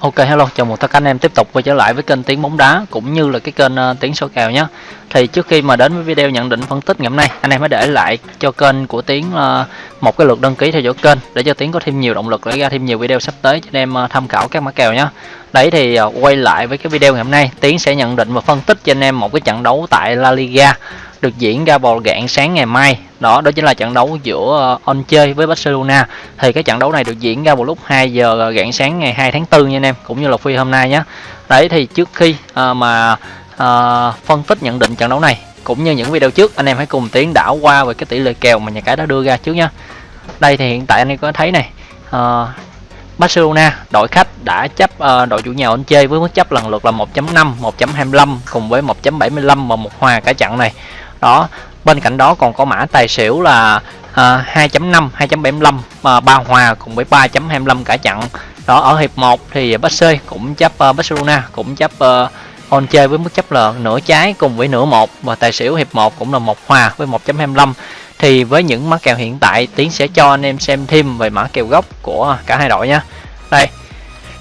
Ok hello, chào mừng tất cả anh em tiếp tục quay trở lại với kênh Tiếng bóng đá cũng như là cái kênh uh, Tiếng số kèo nhé. Thì trước khi mà đến với video nhận định phân tích ngày hôm nay, anh em hãy để lại cho kênh của Tiếng uh, một cái lượt đăng ký theo dõi kênh để cho Tiếng có thêm nhiều động lực để ra thêm nhiều video sắp tới cho anh em uh, tham khảo các mã kèo nhé. Đấy thì uh, quay lại với cái video ngày hôm nay, Tiếng sẽ nhận định và phân tích cho anh em một cái trận đấu tại La Liga được diễn ra vào rạng sáng ngày mai. Đó đó chính là trận đấu giữa ờ, On chơi với Barcelona. Thì cái trận đấu này được diễn ra vào lúc 2 giờ ờ, rạng sáng ngày 2 tháng 4 nha anh em cũng như là phi hôm nay nhé đấy thì trước khi uh, mà uh, phân tích nhận định trận đấu này cũng như những video trước anh em hãy cùng tiến đảo qua về cái tỷ lệ kèo mà nhà cái đã đưa ra trước nhé đây thì hiện tại anh em có thấy này uh, Barcelona đội khách đã chấp uh, đội chủ nhà Anh chơi với mức chấp lần lượt là 1.5, 1.25 cùng với 1.75 và một hòa cả trận này đó bên cạnh đó còn có mã tài xỉu là à, 2.5 2.75 uh, ba hòa cùng với 3.25 cả chặn đó ở hiệp 1 thì ờ, Barcelona cũng chấp uh, Barcelona cũng chấp uh, on chơi với mức chấp là nửa trái cùng với nửa một và tài xỉu hiệp 1 cũng là một hòa với 1.25 thì với những mã kèo hiện tại tiến sẽ cho anh em xem thêm về mã kèo gốc của cả hai đội nha. Đây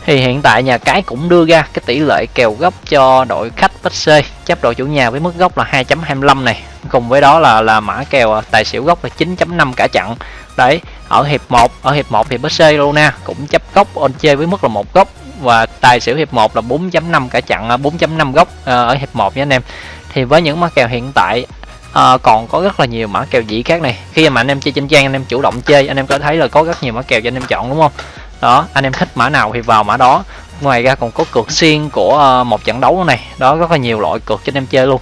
thì hiện tại nhà cái cũng đưa ra cái tỷ lệ kèo gốc cho đội khách Bách chấp đội chủ nhà với mức gốc là 2.25 này. Cùng với đó là là mã kèo à, tài xỉu gốc là 9.5 cả chặn đấy ở hiệp 1 ở hiệp 1 thì Barcelona cũng chấp gốc on chơi với mức là một gốc. Và tài xỉu hiệp 1 là 4.5 cả chặn 4.5 à, gốc à, ở hiệp 1 nha anh em. Thì với những mã kèo hiện tại à, còn có rất là nhiều mã kèo dĩ khác này. Khi mà anh em chơi trên trang anh em chủ động chơi anh em có thấy là có rất nhiều mã kèo cho anh em chọn đúng không? Đó, anh em thích mã nào thì vào mã đó. Ngoài ra còn có cược xiên của ờ, một trận đấu này. Đó, rất là nhiều loại cược cho anh em chơi luôn.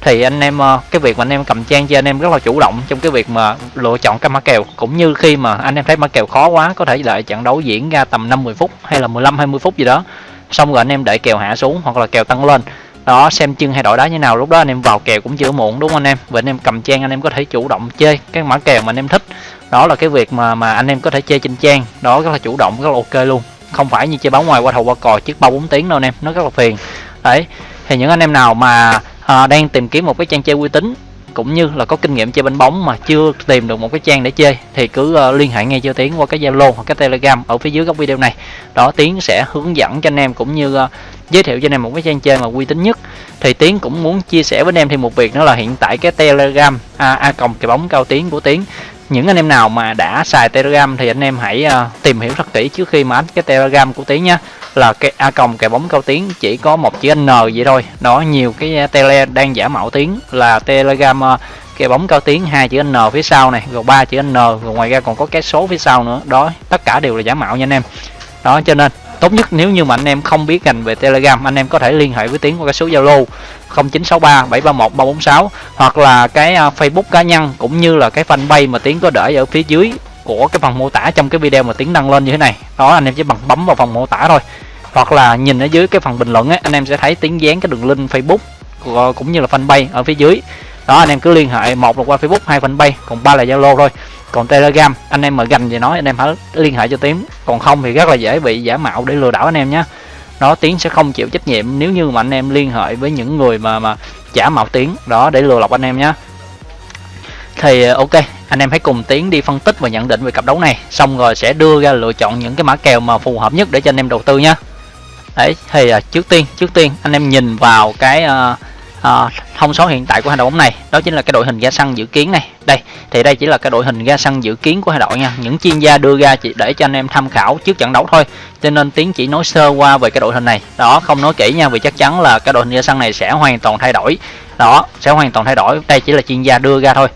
Thì anh em ờ, cái việc mà anh em cầm trang cho anh em rất là chủ động trong cái việc mà lựa chọn các mã kèo. Cũng như khi mà anh em thấy mã kèo khó quá, có thể đợi trận đấu diễn ra tầm 50 phút hay là 15 20 phút gì đó. Xong rồi anh em đợi kèo hạ xuống hoặc là kèo tăng lên đó xem chân hay đội đá như nào. Lúc đó anh em vào kèo cũng chưa muộn đúng không anh em? Và anh em cầm trang anh em có thể chủ động chơi cái mã kèo mà anh em thích. Đó là cái việc mà mà anh em có thể chơi trên trang. Đó rất là chủ động rất là ok luôn. Không phải như chơi báo ngoài qua thầu qua cò trước ba bốn tiếng đâu anh em. Nó rất là phiền. Đấy. Thì những anh em nào mà à, đang tìm kiếm một cái trang chơi uy tín cũng như là có kinh nghiệm chơi bánh bóng mà chưa tìm được một cái trang để chơi thì cứ uh, liên hệ ngay cho tiến qua cái zalo hoặc cái telegram ở phía dưới góc video này. Đó tiến sẽ hướng dẫn cho anh em cũng như uh, giới thiệu cho anh em một cái trang chơi mà uy tín nhất. Thì tiến cũng muốn chia sẻ với anh em thêm một việc đó là hiện tại cái telegram à, à, a, a cộng cái bóng cao tiến của tiến. Những anh em nào mà đã xài telegram thì anh em hãy uh, tìm hiểu thật kỹ trước khi mà ấn cái telegram của tiến nhé. Là cái a cộng cái bóng cao tiến chỉ có một chữ n vậy thôi. Đó nhiều cái tele đang giả mạo tiếng là telegram uh, cái bóng cao tiếng hai chữ n phía sau này rồi ba chữ n rồi ngoài ra còn có cái số phía sau nữa. Đó tất cả đều là giả mạo nha anh em. Đó cho nên tốt nhất nếu như mà anh em không biết ngành về telegram anh em có thể liên hệ với tiến qua cái số zalo 0963 731 346 hoặc là cái à, facebook cá nhân cũng như là cái fanpage mà tiến có để ở phía dưới của cái phần mô tả trong cái video mà tiến đăng lên như thế này. Đó anh em chỉ bằng bấm vào phần mô tả thôi. Hoặc là nhìn ở dưới cái phần bình luận ấy, anh em sẽ thấy tiến dán cái đường link facebook cũng như là fanpage ở phía dưới. Đó anh em cứ liên hệ một là qua facebook hai fanpage còn ba là zalo thôi còn telegram anh em mà gành gì nói anh em hãy liên hệ cho tiến. Còn không thì rất là dễ bị giả mạo để lừa đảo anh em nhé. Nó tiến sẽ không chịu trách nhiệm nếu như mà anh em liên hệ với những người mà mà giả mạo tiến. Đó để lừa lọc anh em nhé. Thì ờ, ok anh em hãy cùng tiến đi phân tích và nhận định về cặp đấu này. Xong rồi sẽ đưa ra lựa chọn những cái mã kèo mà phù hợp nhất để cho anh em đầu tư nhé. Đấy thì ờ, trước tiên trước tiên anh em nhìn vào cái uh, à, thông số hiện tại của hai đội bóng này đó chính là cái đội hình ra sân dự kiến này. Đây thì đây chỉ là cái đội hình ra sân dự kiến của hai đội nha. Những chuyên gia đưa ra chỉ để cho anh em tham khảo trước trận đấu thôi cho nên tiến chỉ nói sơ qua về cái đội hình này. Đó không nói kỹ nha vì chắc chắn là cái đội hình ra sân này sẽ hoàn toàn thay đổi. Đó sẽ hoàn toàn thay đổi đây chỉ là chuyên gia đưa ra thôi.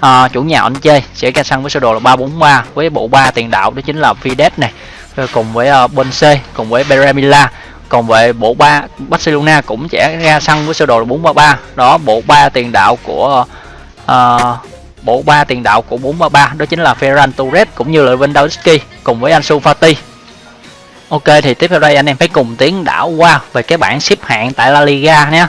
À, chủ nhà anh chơi sẽ ra sân với sơ đồ là 343 với bộ ba tiền đạo đó chính là Fides này. Cùng với ờ, uh, Bonse cùng với Beremila còn về bộ ba Barcelona cũng sẽ ra sân với sơ đồ là 433 đó bộ ba tiền đạo của uh, bộ ba tiền đạo của 433 đó chính là Ferran Torres cũng như là Lewandowski cùng với Ansu Fati. Ok thì tiếp theo đây anh em phải cùng tiến đảo qua về cái bảng xếp hạng tại La Liga nhé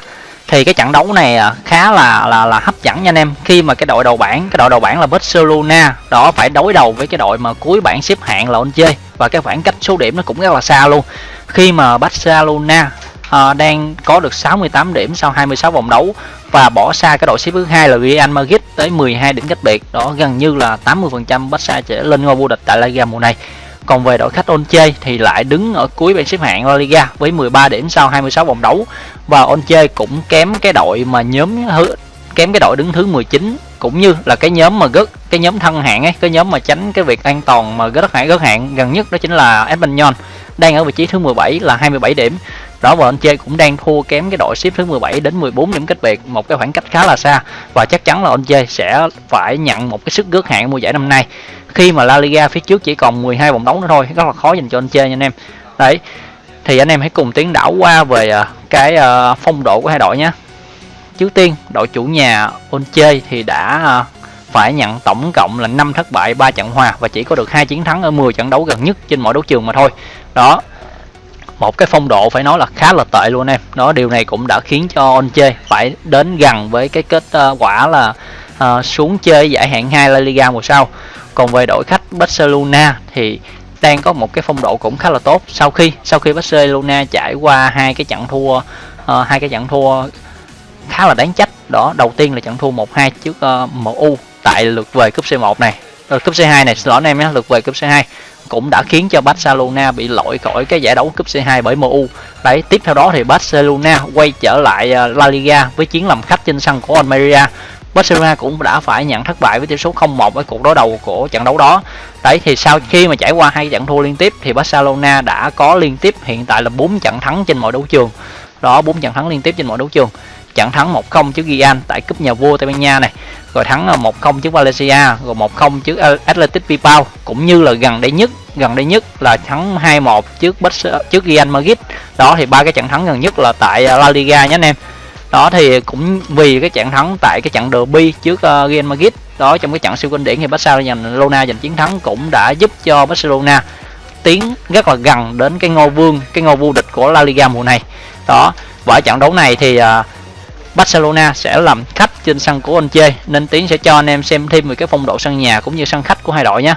thì cái trận đấu này à, khá là là là hấp dẫn nha anh em. Khi mà cái đội đầu bảng cái đội đầu bảng là Barcelona đó phải đối đầu với cái đội mà cuối bảng xếp hạng là Onche và cái khoảng cách số điểm nó cũng rất là xa luôn. Khi mà Barcelona à, đang có được 68 điểm sau 26 vòng đấu và bỏ xa cái đội xếp thứ hai là Real Madrid tới 12 điểm cách biệt đó gần như là 80% Barca sẽ lên ngôi vô địch tại La Liga mùa này còn về đội khách Onche thì lại đứng ở cuối bảng xếp hạng La Liga với 13 điểm sau 26 vòng đấu. Và Onche cũng kém cái đội mà nhóm kém cái đội đứng thứ 19 cũng như là cái nhóm mà gớt, cái nhóm thân hạng ấy, cái nhóm mà tránh cái việc an toàn mà gớt hạng gớt hạng gần nhất đó chính là Espanyol, đang ở vị trí thứ 17 là 27 điểm. Đó, và anh chơi cũng đang thua kém cái đội xếp thứ 17 đến 14 điểm cách biệt, một cái khoảng cách khá là xa. Và chắc chắn là anh chơi sẽ phải nhận một cái sức gớt hạng mùa giải năm nay khi mà La Liga phía trước chỉ còn 12 vòng đấu nữa thôi rất là khó dành cho anh chơi nha anh em. Đấy thì anh em hãy cùng tiến đảo qua về à, cái à, phong độ của hai đội nhé. Trước tiên đội chủ nhà Onche thì đã à, phải nhận tổng cộng là 5 thất bại 3 trận hòa và chỉ có được hai chiến thắng ở 10 trận đấu gần nhất trên mọi đấu trường mà thôi. Đó một cái phong độ phải nói là khá là tệ luôn em. Đó điều này cũng đã khiến cho Onche phải đến gần với cái kết quả là uh, xuống chơi giải hạng 2 La Liga mùa sau còn về đội khách Barcelona thì đang có một cái phong độ cũng khá là tốt sau khi sau khi Barcelona trải qua hai cái trận thua uh, hai cái trận thua khá là đáng trách đó đầu tiên là trận thua 1-2 trước ờ, uh, MU tại lượt về cúp C1 này rồi cúp C2 này xin lỗi anh em nhé lượt về cúp C2 cũng đã khiến cho Barcelona bị lỗi khỏi cái giải đấu cúp C2 bởi MU. Đấy, tiếp theo đó thì Barcelona quay trở lại La Liga với chiến làm khách trên sân của Almeria. Barcelona cũng đã phải nhận thất bại với tỷ số 0-1 ở cuộc đối đầu của trận đấu đó. Đấy, thì sau khi mà trải qua hai trận thua liên tiếp, thì Barcelona đã có liên tiếp hiện tại là 4 trận thắng trên mọi đấu trường. Đó 4 trận thắng liên tiếp trên mọi đấu trường trận thắng 1-0 trước Gian tại cúp nhà vua Tây Ban Nha này, rồi thắng ờ, 1-0 trước Valencia, rồi 1-0 trước ờ, Athletic Bilbao, cũng như là gần đây nhất, gần đây nhất là thắng 2-1 trước trước Real Madrid đó, thì ba cái trận thắng gần nhất là tại ờ, La Liga nhé anh em đó thì cũng vì cái trận thắng tại cái trận derby trước uh, Real Madrid đó trong cái trận siêu kinh điển thì Barcelona giành chiến thắng cũng đã giúp cho Barcelona tiến rất là gần đến cái ngôi vương cái ngôi vô địch của La Liga mùa này đó và trận đấu này thì uh, Barcelona sẽ làm khách trên sân của anh chơi nên Tiến sẽ cho anh em xem thêm về cái phong độ sân nhà cũng như sân khách của hai đội nhé.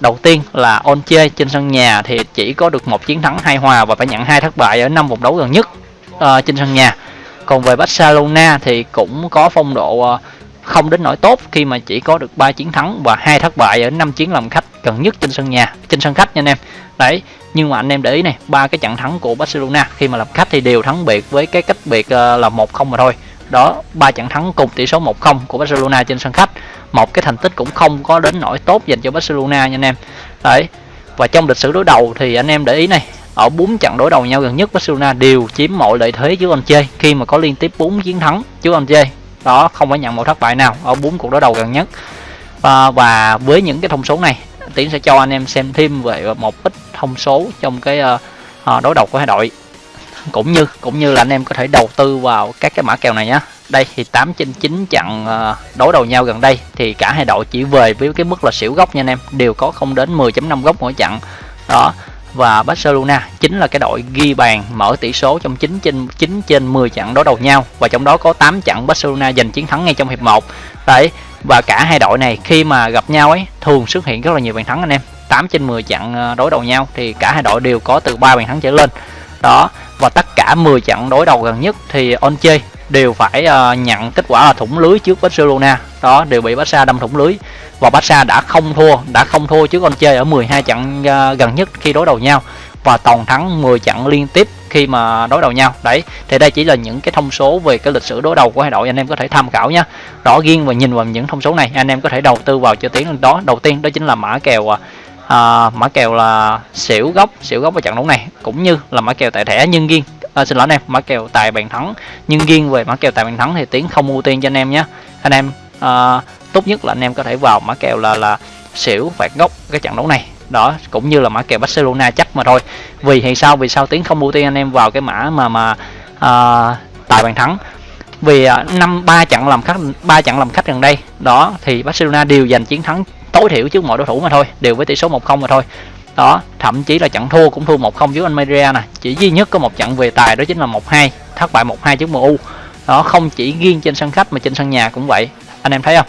Đầu tiên là Onche trên sân nhà thì chỉ có được một chiến thắng hai hòa và phải nhận hai thất bại ở năm vòng đấu gần nhất uh, trên sân nhà. Còn về Barcelona thì cũng có phong độ ờ, không đến nỗi tốt khi mà chỉ có được 3 chiến thắng và hai thất bại ở năm chiến làm khách gần nhất trên sân nhà, trên sân khách nha anh em. Đấy, nhưng mà anh em để ý này, ba cái trận thắng của Barcelona khi mà làm khách thì đều thắng biệt với cái cách biệt ờ, là 1-0 mà thôi. Đó ba trận thắng cùng tỷ số 1-0 của Barcelona trên sân khách. Một cái thành tích cũng không có đến nỗi tốt dành cho Barcelona nha anh em. Đấy và trong lịch sử đối đầu thì anh em để ý này ở bốn trận đối đầu nhau gần nhất Barcelona đều chiếm mọi lợi thế trước anh chơi khi mà có liên tiếp 4 chiến thắng trước anh chơi. Đó không phải nhận một thất bại nào ở bốn cuộc đối đầu gần nhất. À, và với những cái thông số này tiến sẽ cho anh em xem thêm về một ít thông số trong cái uh, đối đầu của hai đội. Cũng như cũng như là anh em có thể đầu tư vào các cái mã kèo này nhé đây thì 8 trên 9 trận ờ, đối đầu nhau gần đây thì cả hai đội chỉ về với cái mức là xỉu góc nha anh em đều có không đến 10.5 góc mỗi trận. Đó và Barcelona chính là cái đội ghi bàn mở tỷ số trong 9 trên 9 trên 10 trận đối đầu nhau. Và trong đó có 8 trận Barcelona giành chiến thắng ngay trong hiệp 1 đấy, và cả hai đội này khi mà gặp nhau ấy, thường xuất hiện rất là nhiều bàn thắng anh em. 8 trên 10 trận ờ, đối đầu nhau thì cả hai đội đều có từ 3 bàn thắng trở lên. Đó, và tất cả 10 trận đối đầu gần nhất thì Onche đều phải uh, nhận kết quả là thủng lưới trước Barcelona. Đó đều bị Barca đâm thủng lưới. Và Barca đã không thua đã không thua trước chơi ở 12 trận uh, gần nhất khi đối đầu nhau. Và toàn thắng 10 trận liên tiếp khi mà đối đầu nhau. Đấy thì đây chỉ là những cái thông số về cái lịch sử đối đầu của hai đội. Anh em có thể tham khảo nhé rõ riêng và nhìn vào những thông số này anh em có thể đầu tư vào cho tiếng đó. Đầu tiên đó chính là mã kèo uh, à, mã kèo là xỉu gốc xỉu gốc ở trận đấu này cũng như là mã kèo tại thẻ. Nhân viên à, xin lỗi anh em mã kèo tài bàn thắng. Nhưng riêng về mã kèo tài bàn thắng thì tiến không ưu tiên cho anh em nhé. Anh em à, tốt nhất là anh em có thể vào mã kèo là là xỉu phạt gốc cái trận đấu này. Đó cũng như là mã kèo Barcelona chắc mà thôi. Vì thì sao? Vì sao tiến không ưu tiên anh em vào cái mã mà mà à, tài bàn thắng? Vì à, năm ba trận làm khách ba trận làm khách gần đây. Đó thì Barcelona đều giành chiến thắng tối thiểu trước mọi đối thủ mà thôi. Đều với tỷ số 1-0 mà thôi đó thậm chí là trận thua cũng thua 1-0 trước Almeria nè. Chỉ duy nhất có một trận về tài đó chính là 1-2 thất bại 1-2 trước MU đó không chỉ riêng trên sân khách mà trên sân nhà cũng vậy. Anh em thấy không?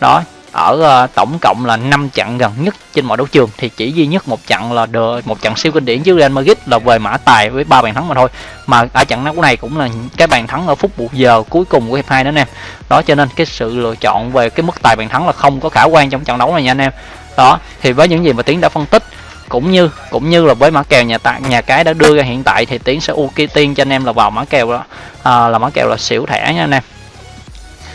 Đó ở uh, tổng cộng là 5 trận gần nhất trên mọi đấu trường thì chỉ duy nhất một trận là được một trận siêu kinh điển trước Real Madrid là về mã tài với ba bàn thắng mà thôi. Mà ở trận đấu này cũng là cái bàn thắng ở phút buộc giờ cuối cùng của hiệp hai đó anh em. Đó cho nên cái sự lựa chọn về cái mức tài bàn thắng là không có khả quan trong trận đấu này nha anh em. Đó thì với những gì mà tiến đã phân tích cũng như cũng như là với mã kèo nhà tại nhà cái đã đưa ra hiện tại thì tiến sẽ ưu tiên cho anh em là vào mã kèo đó. À, là mã kèo là xỉu thẻ nha anh em.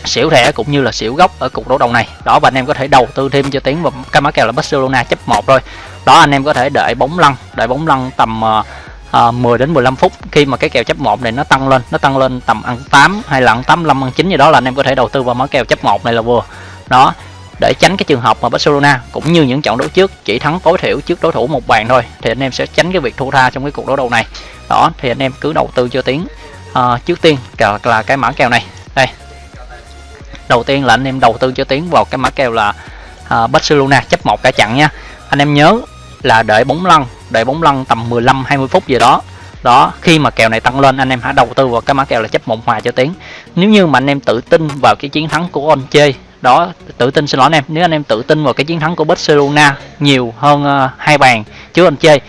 Xỉu thẻ cũng như là xỉu gốc ở cục đấu đầu này. Đó và anh em có thể đầu tư thêm cho tiến vào cái mã kèo là Barcelona chấp một thôi. Đó anh em có thể đợi bóng lăn đợi bóng lăn tầm uh, uh, 10 đến 15 phút khi mà cái kèo chấp một này nó tăng lên nó tăng lên tầm ăn 8 hay là ăn 85 ăn 9 gì đó là anh em có thể đầu tư vào mã kèo chấp một này là vừa. Đó để tránh cái trường hợp mà Barcelona cũng như những trận đấu trước chỉ thắng tối thiểu trước đối thủ một bàn thôi thì anh em sẽ tránh cái việc thua tha trong cái cuộc đấu đầu này. Đó thì anh em cứ đầu tư cho tiếng à, ờ, trước tiên là, là cái mã kèo này. Đây. Đầu tiên là anh em đầu tư cho tiếng vào cái mã kèo là à, Barcelona chấp một cả chặn nha. Anh em nhớ là đợi bóng lăn đợi bóng lăn tầm 15 20 phút gì đó. Đó khi mà kèo này tăng lên anh em hãy đầu tư vào cái mã kèo là chấp một hòa cho tiếng. nếu như mà anh em tự tin vào cái chiến thắng của Onche đó tự tin xin lỗi anh em. Nếu anh em tự tin vào cái chiến thắng của Barcelona nhiều hơn uh, hai bàn chứ anh chơi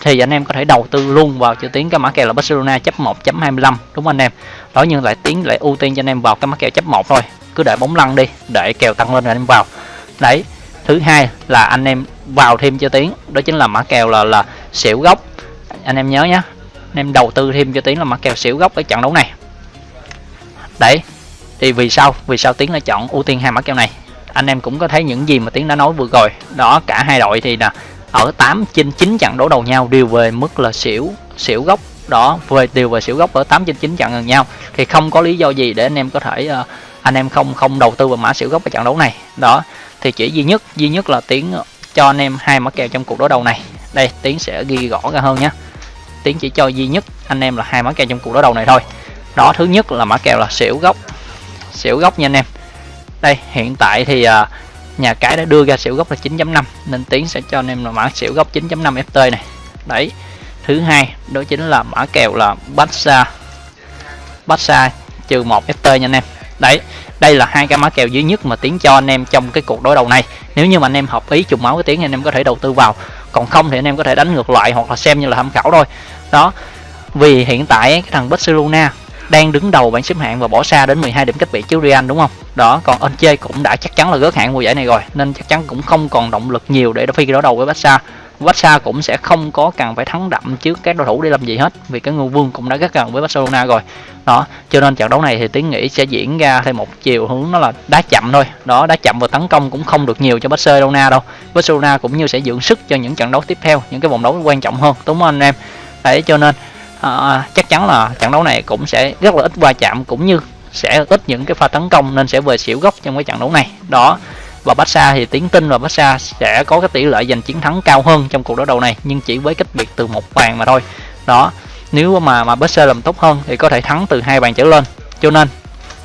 thì anh em có thể đầu tư luôn vào chữ tiến cái mã kèo là Barcelona chấp 1.25 đúng không anh em? Đó nhưng lại tiến lại ưu tiên cho anh em vào cái mã kèo chấp một thôi. Cứ để bóng lăn đi để kèo tăng lên rồi anh em vào. Đấy thứ hai là anh em vào thêm cho tiến đó chính là mã kèo là là xỉu gốc. Anh em nhớ nhé anh em đầu tư thêm cho tiến là mã kèo xỉu gốc ở trận đấu này. Đấy thì vì sao? Vì sao tiến lại chọn ưu tiên hai mã kèo này? Anh em cũng có thấy những gì mà tiến đã nói vừa rồi. Đó cả hai đội thì là ở 8 trên 9 trận đấu đầu nhau đều về mức là xỉu xỉu gốc. Đó về đều về xỉu gốc ở 8 trên 9 trận gần nhau. Thì không có lý do gì để anh em có thể uh, anh em không không đầu tư vào mã xỉu gốc ở trận đấu này. Đó thì chỉ duy nhất duy nhất là tiến cho anh em hai mã kèo trong cuộc đối đầu này. Đây tiến sẽ ghi rõ ra hơn nhé. Tiến chỉ cho duy nhất anh em là hai mã kèo trong cuộc đối đầu này thôi. Đó thứ nhất là mã kèo là xỉu gốc xỉu gốc nha anh em. Đây hiện tại thì uh, nhà cái đã đưa ra xỉu gốc là 9.5 nên tiến sẽ cho anh em là mã xỉu gốc 9.5 ft này. Đấy thứ hai đó chính là mã kèo là Barca Barca trừ 1 ft nha anh em. Đấy đây là hai cái mã kèo duy nhất mà tiến cho anh em trong cái cuộc đối đầu này. Nếu như mà anh em hợp ý trùng máu với tiến anh em có thể đầu tư vào. Còn không thì anh em có thể đánh ngược lại hoặc là xem như là tham khảo thôi. Đó vì hiện tại cái thằng Barcelona đang đứng đầu bảng xếp hạng và bỏ xa đến 12 điểm cách biệt trước Real đúng không? Đó, còn Enche cũng đã chắc chắn là gớt hạng mùa giải này rồi nên chắc chắn cũng không còn động lực nhiều để phi đối đầu với Barca. Barca cũng sẽ không có cần phải thắng đậm trước các đối thủ để làm gì hết vì cái ngôi vương cũng đã rất gần với Barcelona rồi. Đó, cho nên trận đấu này thì tiến nghĩ sẽ diễn ra theo một chiều hướng nó là đá chậm thôi. Đó, đá chậm và tấn công cũng không được nhiều cho Barcelona đâu. Barcelona cũng như sẽ dưỡng sức cho những trận đấu tiếp theo, những cái vòng đấu quan trọng hơn, đúng không anh em? Đấy cho nên à, chắc chắn là trận đấu này cũng sẽ rất là ít va chạm cũng như sẽ ít những cái pha tấn công nên sẽ về xỉu gốc trong cái trận đấu này. Đó và Barca thì tiến tin và Barca sẽ có cái tỷ lệ giành chiến thắng cao hơn trong cuộc đối đầu này nhưng chỉ với cách biệt từ một bàn mà thôi. Đó nếu mà mà Barca làm tốt hơn thì có thể thắng từ hai bàn trở lên. Cho nên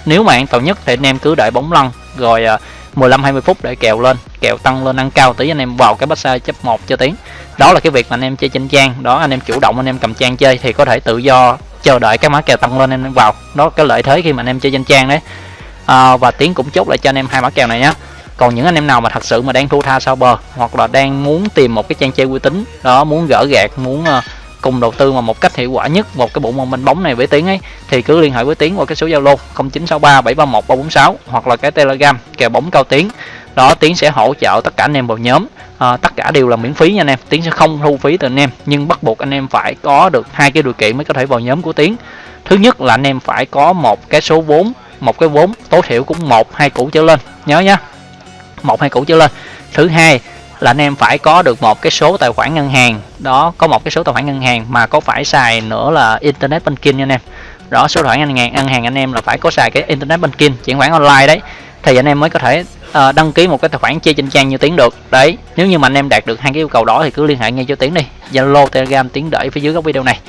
nếu mà an toàn nhất thì anh em cứ đợi bóng lăn rồi ờ, 15 20 phút để kèo lên kèo tăng lên ăn cao tí anh em vào cái Barca chấp một cho tiến đó là cái việc mà anh em chơi trên trang. Đó anh em chủ động anh em cầm trang chơi thì có thể tự do chờ đợi cái mã kèo tăng lên anh em vào. Đó cái lợi thế khi mà anh em chơi trên trang đấy. À, và tiến cũng chốt lại cho anh em hai mã kèo này nhé còn những anh em nào mà thật sự mà đang thua tha sau bờ hoặc là đang muốn tìm một cái trang chơi uy tín đó muốn gỡ gạt muốn uh, cùng đầu tư mà một cách hiệu quả nhất một cái bộ môn minh bóng này với tiến ấy thì cứ liên hệ với tiến qua cái số zalo 0963 731 346 hoặc là cái telegram kèo bóng cao tiến đó tiến sẽ hỗ trợ tất cả anh em vào nhóm. À, tất cả đều là miễn phí nha anh em. Tiến sẽ không thu phí từ anh em nhưng bắt buộc anh em phải có được hai cái điều kiện mới có thể vào nhóm của tiến. Thứ nhất là anh em phải có một cái số vốn một cái vốn tối thiểu cũng một hai củ trở lên. Nhớ nhá một hai củ trở lên. Thứ hai là anh em phải có được một cái số tài khoản ngân hàng. Đó có một cái số tài khoản ngân hàng mà có phải xài nữa là internet banking nha anh em. Đó số tài khoản ngân hàng ngân hàng anh em là phải có xài cái internet banking chuyển khoản online đấy. Thì anh em mới có thể uh, đăng ký một cái tài khoản chơi trên trang như tiến được. Đấy nếu như mà anh em đạt được hai cái yêu cầu đó thì cứ liên hệ ngay cho tiến đi. Zalo telegram tiến đợi phía dưới góc video này.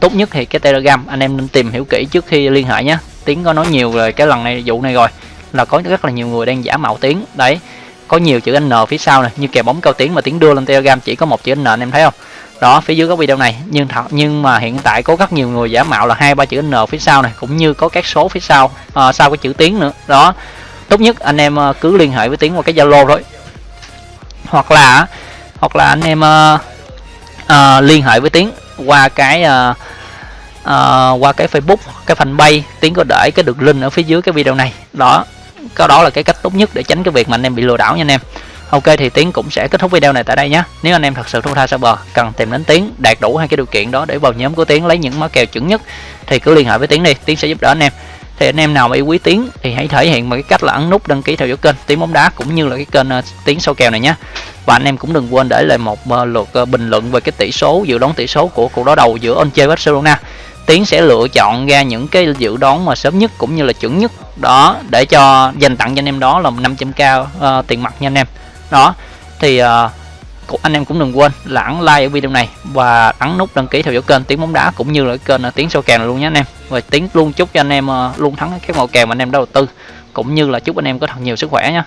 Tốt nhất thì cái telegram anh em nên tìm hiểu kỹ trước khi liên hệ nhé. Tiến có nói nhiều rồi cái lần này vụ này rồi là có rất là nhiều người đang giả mạo tiến. Đấy có nhiều chữ n phía sau này như kèo bóng cao tiến mà tiến đưa lên telegram chỉ có một chữ n anh em thấy không? Đó phía dưới góc video này. Nhưng thật nhưng mà hiện tại có rất nhiều người giả mạo là hai ba chữ n phía sau này cũng như có các số phía sau à, sau cái chữ tiến nữa. Đó tốt nhất anh em ờ, cứ liên hệ với tiến qua cái zalo thôi. Hoặc là hoặc là anh em uh, uh, liên hệ với tiến qua cái uh, uh, qua cái facebook cái fanpage. Tiến có để cái đường link ở phía dưới cái video này. Đó có đó là cái cách tốt nhất để tránh cái việc mà anh em bị lừa đảo nha anh em. Ok thì Tiến cũng sẽ kết thúc video này tại đây nhé. Nếu anh em thật sự thua tha server cần tìm đến Tiến đạt đủ hai cái điều kiện đó để vào nhóm của Tiến lấy những mã kèo chuẩn nhất thì cứ liên hệ với Tiến đi, Tiến sẽ giúp đỡ anh em. Thì anh em nào mà yêu quý Tiến thì hãy thể hiện bằng cái cách là ấn nút đăng ký theo dõi kênh Tiến bóng đá cũng như là cái kênh uh, Tiến sâu kèo này nhé. Và anh em cũng đừng quên để lại một uh, lượt uh, bình luận về cái tỷ số dự đoán tỷ số của cuộc đối đầu giữa Onche Barcelona. Tiến sẽ lựa chọn ra những cái dự đoán mà sớm nhất cũng như là chuẩn nhất đó để cho dành tặng cho anh em đó là 500k uh, tiền mặt nha anh em đó thì uh, anh em cũng đừng quên là ấn like ở video này và ấn nút đăng ký theo dõi kênh tiếng bóng đá cũng như là kênh à, tiếng sâu kèo luôn nhé anh em. Và tiếng luôn chúc cho anh em à, luôn thắng các màu kèo mà anh em đầu tư, cũng như là chúc anh em có thật nhiều sức khỏe nha